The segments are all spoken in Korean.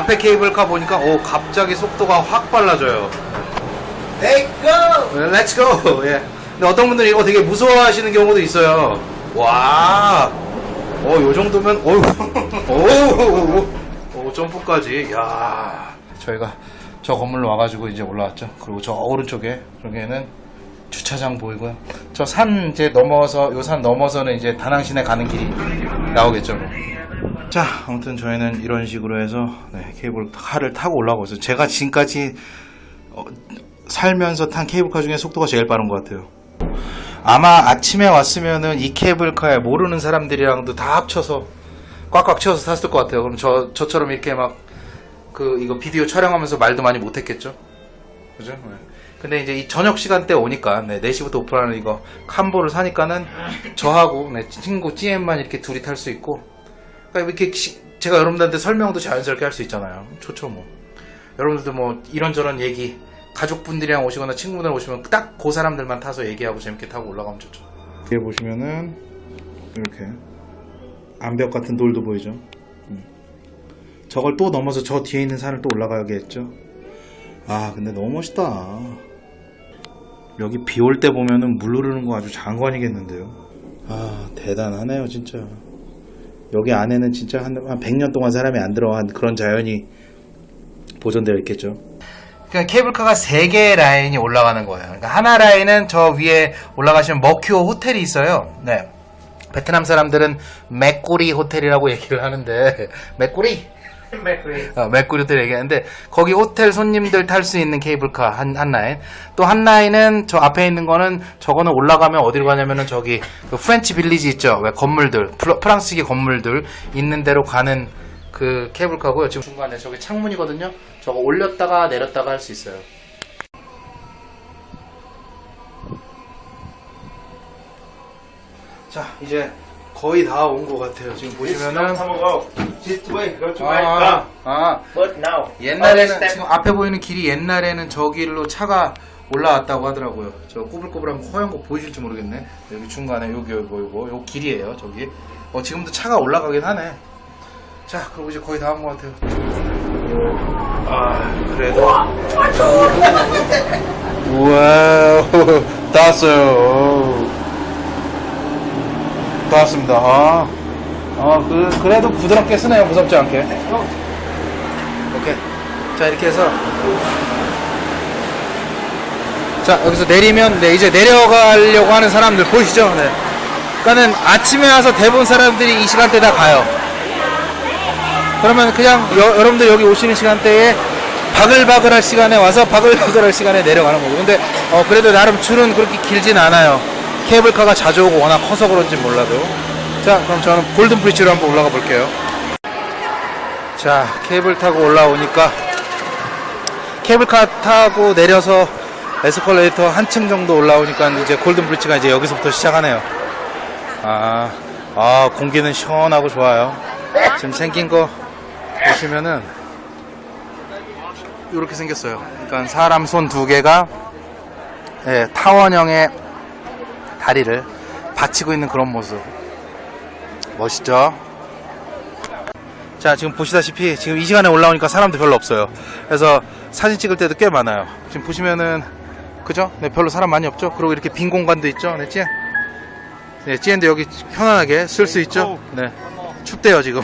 앞에 케이블카 보니까 오 갑자기 속도가 확 빨라져요. Let's go! Let's go! 예. 근데 어떤 분들은 이거 되게 무서워하시는 경우도 있어요. 와, 어, 요 정도면, 어우, 오, 오, 점프까지, 야 저희가 저 건물로 와가지고 이제 올라왔죠. 그리고 저 오른쪽에, 저기에는 주차장 보이고요. 저 산 이제 넘어서, 요 산 넘어서는 이제 다낭시내 가는 길이 나오겠죠. 뭐. 자, 아무튼 저희는 이런 식으로 해서, 네, 케이블카를 타고 올라가고 있어요. 제가 지금까지 어, 살면서 탄 케이블카 중에 속도가 제일 빠른 것 같아요. 아마 아침에 왔으면은 이 케이블카에 모르는 사람들이랑도 다 합쳐서 꽉꽉 채워서 탔을 것 같아요. 그럼 저, 저처럼 이렇게 막 그 이거 비디오 촬영하면서 말도 많이 못했겠죠? 그죠? 네. 근데 이제 이 저녁 시간대 오니까 네, 4시부터 오픈하는 이거 캄보를 사니까는 저하고 네, 친구 GM만 이렇게 둘이 탈 수 있고 그러니까 이렇게 시- 제가 여러분들한테 설명도 자연스럽게 할 수 있잖아요. 좋죠 뭐. 여러분들도 뭐 이런저런 얘기 가족분들이랑 오시거나 친구들 오시면 딱 그 사람들만 타서 얘기하고 재밌게 타고 올라가면 좋죠. 뒤에 보시면은 이렇게 암벽 같은 돌도 보이죠. 음. 저걸 또 넘어서 저 뒤에 있는 산을 또 올라가야겠죠. 아 근데 너무 멋있다. 여기 비 올 때 보면은 물 흐르는 거 아주 장관이겠는데요. 아 대단하네요 진짜. 여기 안에는 진짜 한, 한 100년 동안 사람이 안 들어간 그런 자연이 보존되어 있겠죠. 그러니까 케이블카가 세 개의 라인이 올라가는 거예요. 그러니까 하나 라인은 저 위에 올라가시면 머큐어 호텔이 있어요. 네. 베트남 사람들은 맥꼬리 호텔이라고 얘기를 하는데 맥꼬리 어, 맥구리 호텔 얘기하는데 거기 호텔 손님들 탈 수 있는 케이블카 한, 한 라인. 또 한 라인은 저 앞에 있는 거는 저거는 올라가면 어디로 가냐면은 저기 그 French Village 있죠? 왜 건물들 프랑스계 건물들 있는 데로 가는 그 케이블카고요. 지금 중간에 저기 창문이거든요. 저거 올렸다가 내렸다가 할 수 있어요. 자 이제 거의 다 온 것 같아요 지금 보시면은 This way, to 아, 아, But now, 옛날에는 지금 앞에 보이는 길이 옛날에는 저 길로 차가 올라왔다고 하더라고요. 저 꼬불꼬불한 허연 거 보이실지 모르겠네. 여기 중간에 여기 여기 보이고 요 길이에요. 저기. 어 지금도 차가 올라가긴 하네. 자, 그리고 이제 거의 다한것 같아요. 아, 그래도. 우와, 다 왔어요. 다 왔습니다. 아, 아 그, 그래도 부드럽게 쓰네요. 무섭지 않게. 오케이. 자, 이렇게 해서. 자, 여기서 내리면, 네, 이제 내려가려고 하는 사람들 보이시죠? 네. 그러니까는 아침에 와서 대부분 사람들이 이 시간대 다 가요. 그러면 그냥 여, 여러분들 여기 오시는 시간대에 바글바글할 시간에 와서 바글바글할 시간에 내려가는 거고. 근데, 어, 그래도 나름 줄은 그렇게 길진 않아요. 케이블카가 자주 오고 워낙 커서 그런지 몰라도. 자, 그럼 저는 골든 브릿지로 한번 올라가 볼게요. 자, 케이블 타고 올라오니까 케이블카 타고 내려서 에스컬레이터 한층 정도 올라오니까 이제 골든 브릿지가 이제 여기서부터 시작하네요. 아, 아 공기는 시원하고 좋아요. 지금 생긴 거 보시면은 이렇게 생겼어요. 그러니까 사람 손 두 개가 예, 타원형의 다리를 받치고 있는 그런 모습. 멋있죠? 자 지금 보시다시피 지금 이 시간에 올라오니까 사람도 별로 없어요 그래서 사진 찍을 때도 꽤 많아요 지금 보시면은 그죠? 네 별로 사람 많이 없죠? 그리고 이렇게 빈 공간도 있죠? 네 찌엔 네 찌엔도 여기 편안하게 쓸 수 있죠? 네 춥대요 지금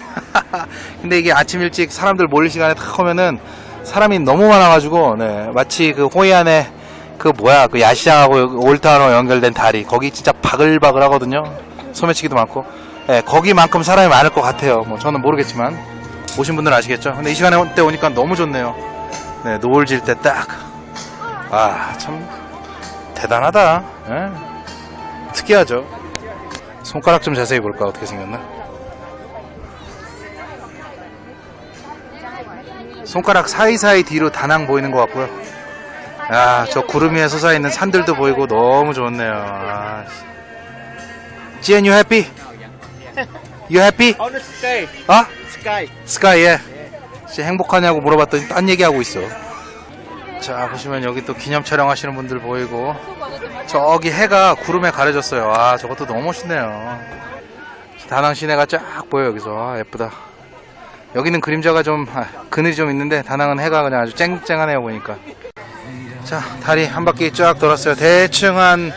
근데 이게 아침 일찍 사람들 몰릴 시간에 탁 오면은 사람이 너무 많아가지고 네 마치 그 호이안에 그 뭐야 그 야시장하고 올타로 연결된 다리 거기 진짜 바글바글 하거든요 소매치기도 많고 예, 거기만큼 사람이 많을 것 같아요. 뭐 저는 모르겠지만 오신 분들은 아시겠죠. 근데 이 시간에 때 오니까 너무 좋네요. 네, 노을 질 때 딱. 아, 참 대단하다. 예. 특이하죠. 손가락 좀 자세히 볼까 어떻게 생겼나? 손가락 사이사이 뒤로 다낭 보이는 것 같고요. 아, 저 구름 위에 솟아있는 산들도 보이고 너무 좋네요. 아, 지엔 you happy? You happy? On the sky, 어? sky. 스카이에 혹시 행복하냐고 물어봤더니 딴 얘기하고 있어. 자 보시면 여기 또 기념 촬영하시는 분들 보이고 저기 해가 구름에 가려졌어요. 아 저것도 너무 멋있네요. 다낭 시내가 쫙 보여 여기서 아, 예쁘다. 여기는 그림자가 좀 아, 그늘이 좀 있는데 다낭은 해가 그냥 아주 쨍쨍하네요 보니까 자 다리 한 바퀴 쫙 돌았어요. 대충 한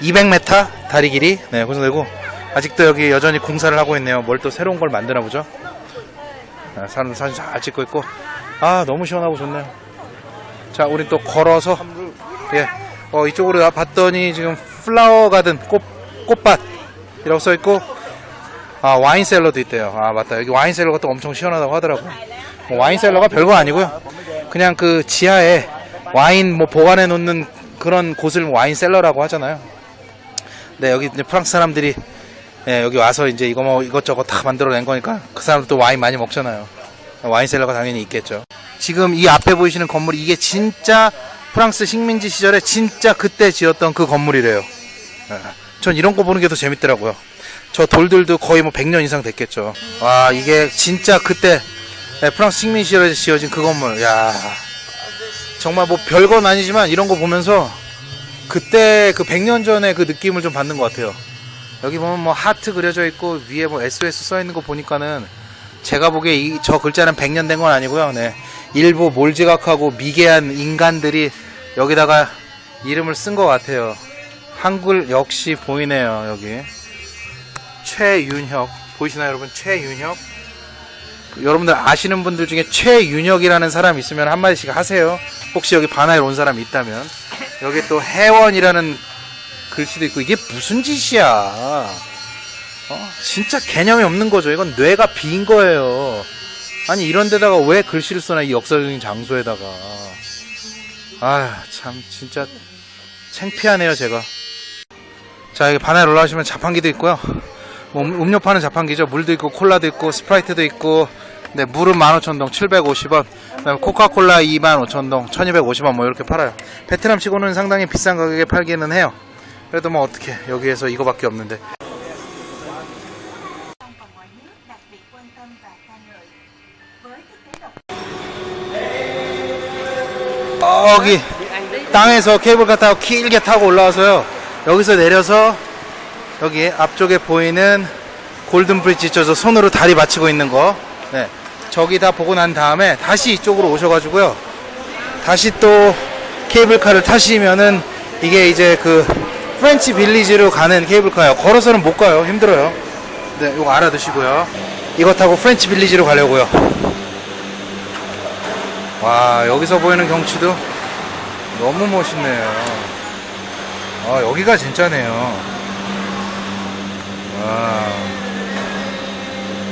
200m 다리 길이. 네 고정되고. 아직도 여기 여전히 공사를 하고 있네요. 뭘 또 새로운 걸 만드나 보죠? 아, 사람 사진 잘 찍고 있고. 아 너무 시원하고 좋네요. 자 우리 또 걸어서 예 어, 이쪽으로 봤더니 지금 flower garden 꽃 꽃밭 이라고 써 있고 아 wine cellar도 있대요. 아 맞다. 여기 wine cellar가 또 엄청 시원하다고 하더라고. 뭐 wine cellar가 별거 아니고요. 그냥 그 지하에 와인 뭐 보관해 놓는 그런 곳을 wine cellar라고 하잖아요. 네 여기 이제 프랑스 사람들이 예, 여기 와서 이제 이거 뭐 이것저것 다 만들어낸 거니까 그 사람도 와인 많이 먹잖아요. 와인 셀러가 당연히 있겠죠. 지금 이 앞에 보이시는 건물 이게 진짜 프랑스 식민지 시절에 진짜 그때 지었던 그 건물이래요. 예, 전 이런 거 보는 게 더 재밌더라고요. 저 돌들도 거의 뭐 100년 이상 됐겠죠. 와, 이게 진짜 그때 네, 프랑스 식민 시절에 지어진 그 건물. 야 정말 뭐 별건 아니지만 이런 거 보면서 그때 그 100년 전에 그 느낌을 좀 받는 것 같아요. 여기 보면 뭐 하트 그려져 있고 위에 뭐 SOS 써 있는 거 보니까는 제가 보기에 이, 저 글자는 100년 된 건 아니고요. 네. 일부 몰지각하고 미개한 인간들이 여기다가 이름을 쓴 것 같아요. 한글 역시 보이네요, 여기. 최윤혁 보이시나요 여러분 최윤혁 그 여러분들 아시는 분들 중에 최윤혁이라는 사람 있으면 한마디씩 하세요 혹시 여기 바나에 온 사람이 있다면 여기 또 해원이라는 글씨도 있고 이게 무슨 짓이야? 어? 진짜 개념이 없는 거죠. 이건 뇌가 비인 거예요. 아니 이런 데다가 왜 글씨를 써나 이 역사적인 장소에다가. 아 참 진짜 창피하네요 제가. 자 여기 바나에 올라오시면 자판기도 있고요. 뭐 음- 음료 파는 자판기죠. 물도 있고 콜라도 있고 스프라이트도 있고 네, 물은 15,000동 750원. 그다음에 코카콜라 25,000동 1,250원 뭐 이렇게 팔아요. 베트남 치고는 상당히 비싼 가격에 팔기는 해요. 그래도 뭐 어떻게 여기에서 이거밖에 없는데. 여기 땅에서 케이블카 타고 길게 타고 올라와서요. 여기서 내려서 여기 앞쪽에 보이는 골든 브릿지 있죠. 저 손으로 다리 받치고 있는 거. 네. 저기 다 보고 난 다음에 다시 이쪽으로 오셔가지고요. 다시 또 케이블카를 타시면은 이게 이제 그 프렌치 빌리지로 가는 케이블카예요. 걸어서는 못 가요. 힘들어요. 네, 이거 알아두시고요. 이거 타고 프렌치 빌리지로 가려고요. 와, 여기서 보이는 경치도 너무 멋있네요. 아, 여기가 진짜네요. 와.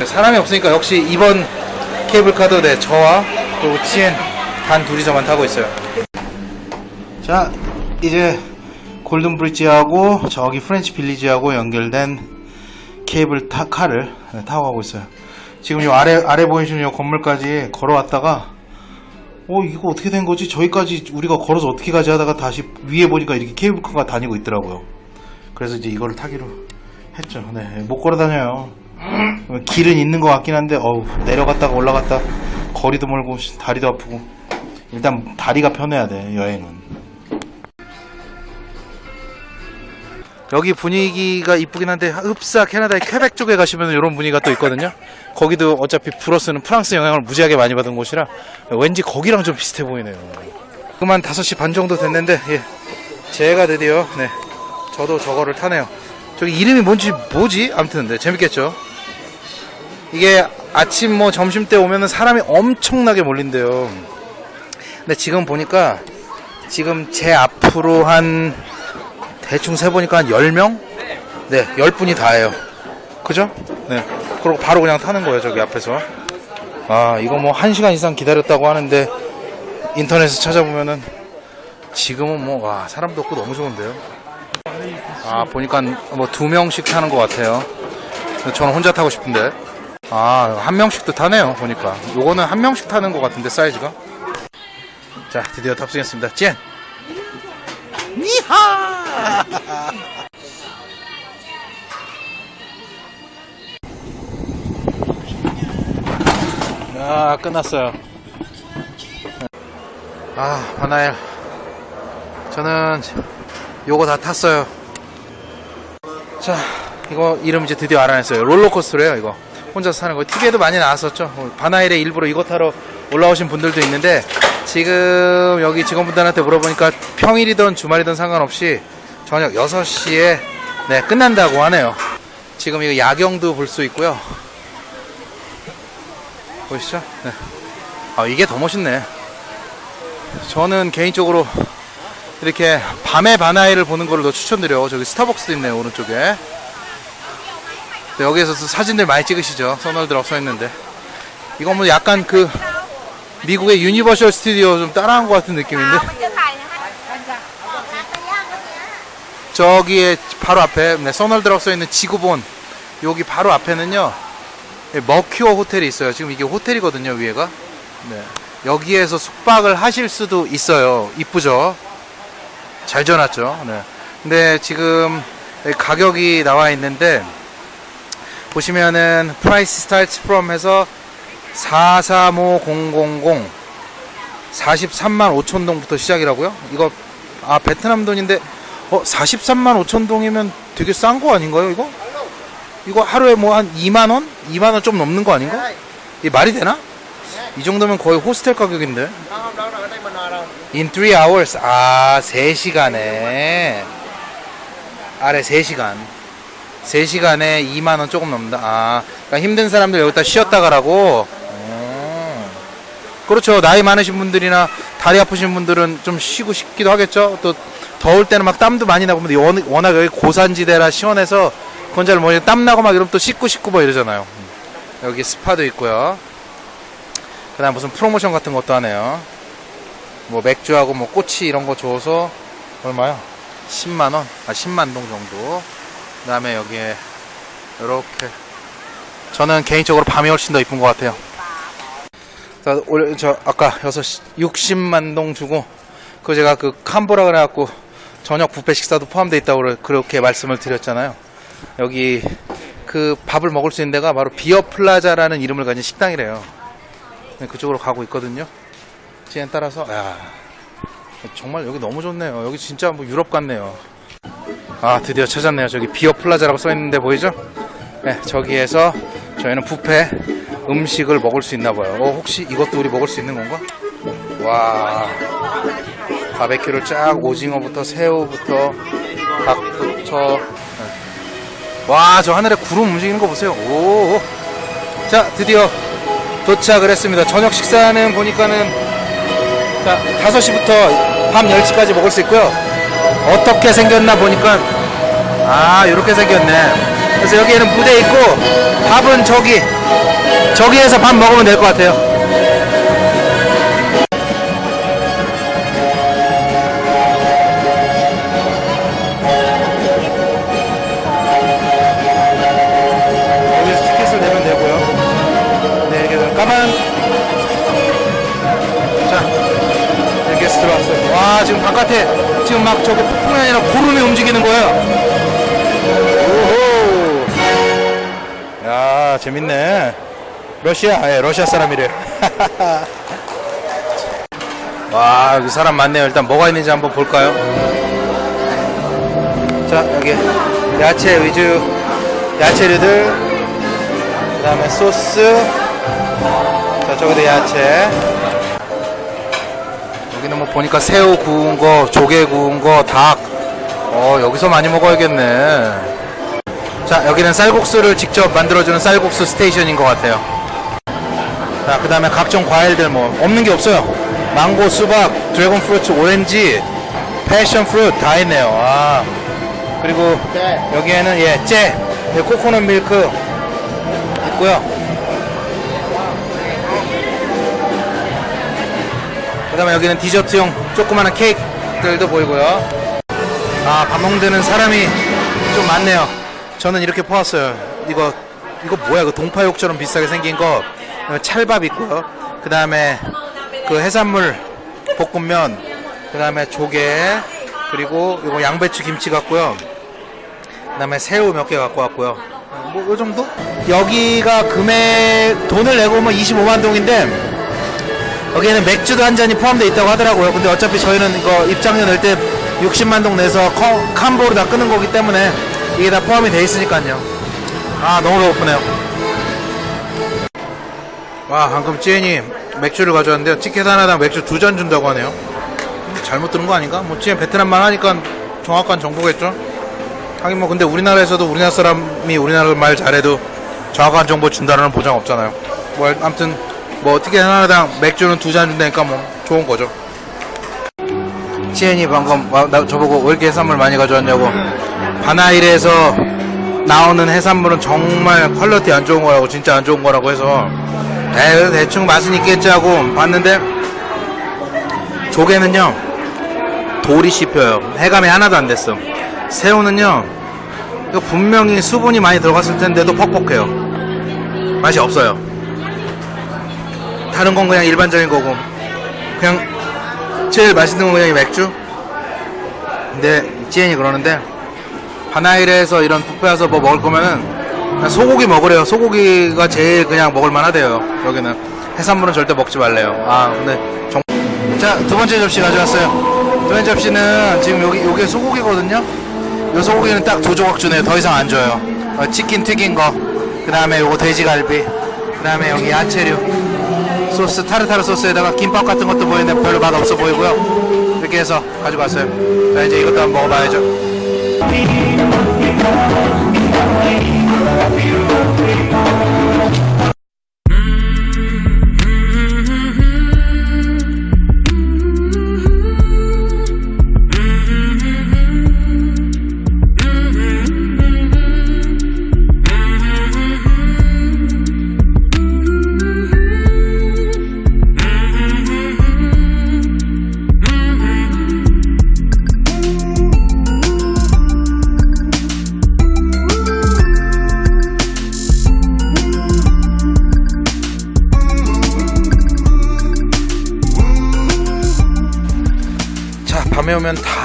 사람이 없으니까 역시 이번 케이블카도 네, 저와 그리고 찌엔 단 둘이서만 타고 있어요. 자, 이제 골든 브릿지하고 저기 프렌치 빌리지하고 연결된 케이블 타, 카를 네, 타고 가고 있어요. 지금 요 아래, 아래 보이시는 요 건물까지 걸어왔다가 어 이거 어떻게 된 거지? 저기까지 우리가 걸어서 어떻게 가지 하다가 다시 위에 보니까 이렇게 케이블카가 다니고 있더라고요. 그래서 이제 이거를 타기로 했죠. 네, 못 걸어 다녀요. 길은 있는 것 같긴 한데 어우 내려갔다가 올라갔다 거리도 멀고 씨, 다리도 아프고 일단 다리가 편해야 돼 여행은. 여기 분위기가 이쁘긴 한데 흡사 캐나다의 퀘벡 쪽에 가시면 이런 분위기가 또 있거든요. 거기도 어차피 불어쓰는 프랑스 영향을 무지하게 많이 받은 곳이라 왠지 거기랑 좀 비슷해 보이네요. 그만 5시 반 정도 됐는데 예. 제가 드디어 네 저도 저거를 타네요. 저기 이름이 뭔지 뭐지? 아무튼 네, 재밌겠죠. 이게 아침 뭐 점심 때 오면은 사람이 엄청나게 몰린대요. 근데 지금 보니까 지금 제 앞으로 한 대충 세 보니까 한 10명? 네, 10분이 다예요. 그죠? 네. 그리고 바로 그냥 타는 거예요, 저기 앞에서. 아, 이거 뭐 1시간 이상 기다렸다고 하는데 인터넷에 찾아보면은 지금은 뭐, 와, 사람도 없고 너무 좋은데요. 아, 보니까 뭐 두 명씩 타는 것 같아요. 저는 혼자 타고 싶은데. 아, 한 명씩도 타네요, 보니까. 요거는 한 명씩 타는 것 같은데, 사이즈가. 자, 드디어 탑승했습니다. 젠! 니하! 아, 끝났어요. 아, 바나엘. 저는 요거 다 탔어요. 자, 이거 이름 이제 드디어 알아냈어요. 롤러코스터래요, 이거. 혼자서 사는 거. TV에도 많이 나왔었죠. 어, 바나일에 일부러 이거 타러 올라오신 분들도 있는데 지금 여기 직원분들한테 물어보니까 평일이든 주말이든 상관없이 저녁 6시에 네, 끝난다고 하네요. 지금 이거 야경도 볼 수 있고요. 보이시죠? 네. 아, 이게 더 멋있네. 저는 개인적으로 이렇게 밤에 바나힐을 보는 거를 더 추천드려. 저기 스타벅스도 있네요, 오른쪽에. 네, 여기에서도 사진들 많이 찍으시죠. 선월드라고 써 있는데. 이건 뭐 약간 그 미국의 유니버셜 스튜디오 좀 따라한 것 같은 느낌인데. 저기에 바로 앞에 네, 선월드라고 써 있는 지구본 여기 바로 앞에는요 예, 머큐어 호텔이 있어요. 지금 이게 호텔이거든요, 위에가. 네. 여기에서 숙박을 하실 수도 있어요. 이쁘죠? 잘 지어놨죠? 네. 근데 지금 가격이 나와 있는데, 보시면은, price starts from 해서 435000, 43만 5천 동부터 시작이라고요? 이거, 아, 베트남 돈인데, 어, 43만 5천 동이면 되게 싼 거 아닌가요, 이거? 이거 하루에 뭐 한 2만 원? 2만 원 좀 넘는 거 아닌가? 이 말이 되나? 이 정도면 거의 호스텔 가격인데. In 3 hours. 아, 3시간에. 아래 3시간. 3시간에 2만 원 조금 넘는다. 아, 그러니까 힘든 사람들 여기다 쉬었다 가라고. 어. 그렇죠. 나이 많으신 분들이나 다리 아프신 분들은 좀 쉬고 싶기도 하겠죠. 또 더울 때는 막 땀도 많이 나고 근데 원- 워낙 여기 고산지대라 시원해서 그건 잘 모르겠는데 땀 나고 막 이러면 또 씻고 씻고 뭐 이러잖아요. 여기 스파도 있고요. 그 다음 무슨 프로모션 같은 것도 하네요. 뭐 맥주하고 뭐 꼬치 이런 거 줘서 얼마요? 10만 원, 아 10만 동 정도. 그 다음에 여기에 이렇게 저는 개인적으로 밤이 훨씬 더 이쁜 것 같아요. 자, 올, 저 아까 6시 60만 동 주고 그 제가 그 combo라 그래갖고 저녁 뷔페 식사도 포함되어 있다고 그렇게 말씀을 드렸잖아요. 여기 그 밥을 먹을 수 있는 데가 바로 비어 플라자라는 이름을 가진 식당이래요. 네, 그쪽으로 가고 있거든요. 지에 따라서 야 정말 여기 너무 좋네요. 여기 진짜 뭐 유럽 같네요. 아 드디어 찾았네요. 저기 비어 플라자라고 써 있는데 보이죠? 네, 저기에서 저희는 뷔페 음식을 먹을 수 있나 봐요. 어, 혹시 이것도 우리 먹을 수 있는 건가? 와 바베큐를 쫙 오징어부터 새우부터 닭부터 네. 와저 하늘에 구름 움직이는 거 보세요. 오. 자 드디어 도착을 했습니다. 저녁 식사는 보니까는 자 5시부터 밤 10시까지 먹을 수 있고요. 어떻게 생겼나 보니까 아 이렇게 생겼네. 그래서 여기에는 무대 있고 밥은 저기 저기에서 밥 먹으면 될 것 같아요. 바깥에 지금 막 저기 폭풍이 아니라 구름이 움직이는 거예요. 오호. 야 재밌네. 러시아, 예, 러시아 사람이래. 와 여기 사람 많네요. 일단 뭐가 있는지 한번 볼까요? 자 여기 야채 위주 야채류들 그 다음에 소스 자 저기도 야채 보니까 새우 구운 거 조개 구운 거 닭 어 여기서 많이 먹어야겠네. 자 여기는 쌀국수를 직접 만들어주는 쌀국수 station인 것 같아요. 자 그 다음에 각종 과일들 뭐 없는 게 없어요. 망고 수박 dragon fruit 오렌지 passion fruit 다 있네요. 아. 그리고 여기에는 예 째 예, 코코넛 밀크 있고요 다음에 여기는 디저트용 조그마한 케이크들도 보이고요. 아 밥 먹는 사람이 좀 많네요. 저는 이렇게 퍼왔어요. 이거 이거 뭐야? 그 동파육처럼 비슷하게 생긴 거. 어, 찰밥 있고요. 그 다음에 그 해산물 볶음면 그 다음에 조개 그리고 이거 양배추 김치 같고요. 그 다음에 새우 몇 개 갖고 왔고요. 뭐 요 정도? 여기가 금액 돈을 내고 오면 25만 동인데 여기에는 맥주도 한 잔이 포함되어 있다고 하더라고요. 근데 어차피 저희는 이거 입장료 낼 때 60만 동 내서 커- 캄보로 다 끄는 거기 때문에 이게 다 포함이 돼 있으니까요. 아 너무 배고프네요. 와 방금 찌엔이 맥주를 가져왔는데요 티켓 하나당 맥주 두 잔 준다고 하네요 잘못 들은 거 아닌가? 뭐 찌엔 베트남말 하니까 정확한 정보겠죠? 하긴 뭐 근데 우리나라에서도 우리나라 사람이 우리나라 말 잘해도 정확한 정보 준다는 보장 없잖아요 뭐 아무튼 뭐 티켓 하나당 맥주는 두 잔 준다니까 뭐 좋은 거죠. 찌엔이 방금 와, 나, 저보고 왜 이렇게 해산물 많이 가져왔냐고. 바나힐에서 나오는 해산물은 정말 quality 안 좋은 거라고 진짜 안 좋은 거라고 해서. 에이, 대충 맛은 있겠지 하고 봤는데 조개는요 돌이 씹혀요. 해감이 하나도 안 됐어. 새우는요 분명히 수분이 많이 들어갔을 텐데도 퍽퍽해요. 맛이 없어요 다른 건 그냥 일반적인 거고 그냥 제일 맛있는 건 그냥 이 맥주 근데 지엔이 그러는데 바나일에서 이런 뷔페 와서 뭐 먹을 거면은 소고기 먹으래요. 소고기가 제일 그냥 먹을만 하대요. 여기는 해산물은 절대 먹지 말래요. 아 근데 정... 자두 번째 접시 가져왔어요. 두 번째 접시는 지금 여기 요게 소고기거든요. 요 소고기는 딱 두 조각 주네요. 더 이상 안 줘요. 어, 치킨 튀긴 거. 그 다음에 요거 돼지갈비. 그 다음에 여기 야채류. 소스 타르타르 소스에다가 김밥 같은 것도 보이는데 별로 맛 없어 보이고요. 이렇게 해서 가져갔어요. 자 이제 이것도 한번 먹어봐야죠.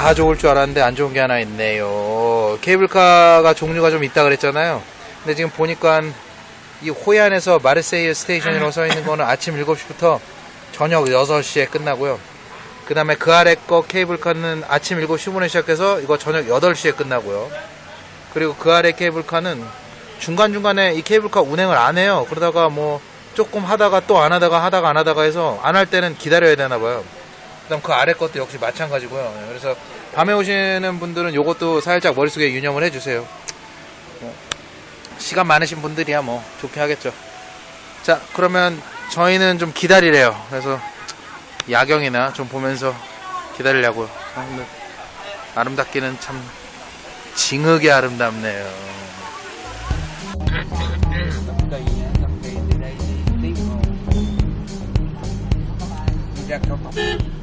다 좋을 줄 알았는데 안 좋은 게 하나 있네요. 케이블카가 종류가 좀 있다 그랬잖아요. 근데 지금 보니까 이 호이안에서 마르세유 station이라고 써 있는 거는 아침 7시부터 저녁 6시에 끝나고요. 그 다음에 그 아래 거 케이블카는 아침 7시 10분에 시작해서 이거 저녁 8시에 끝나고요. 그리고 그 아래 케이블카는 중간중간에 이 케이블카 운행을 안 해요. 그러다가 뭐 조금 하다가 또 안 하다가 하다가 안 하다가 해서 안 할 때는 기다려야 되나 봐요. 그다음 그 아래 것도 역시 마찬가지고요. 그래서 밤에 오시는 분들은 요것도 살짝 머릿속에 유념을 해주세요. 뭐, 시간 많으신 분들이야 뭐 좋게 하겠죠. 자 그러면 저희는 좀 기다리래요. 그래서 야경이나 좀 보면서 기다리려고요. 아, 아름답기는 참 징하게 아름답네요. cây á, cầm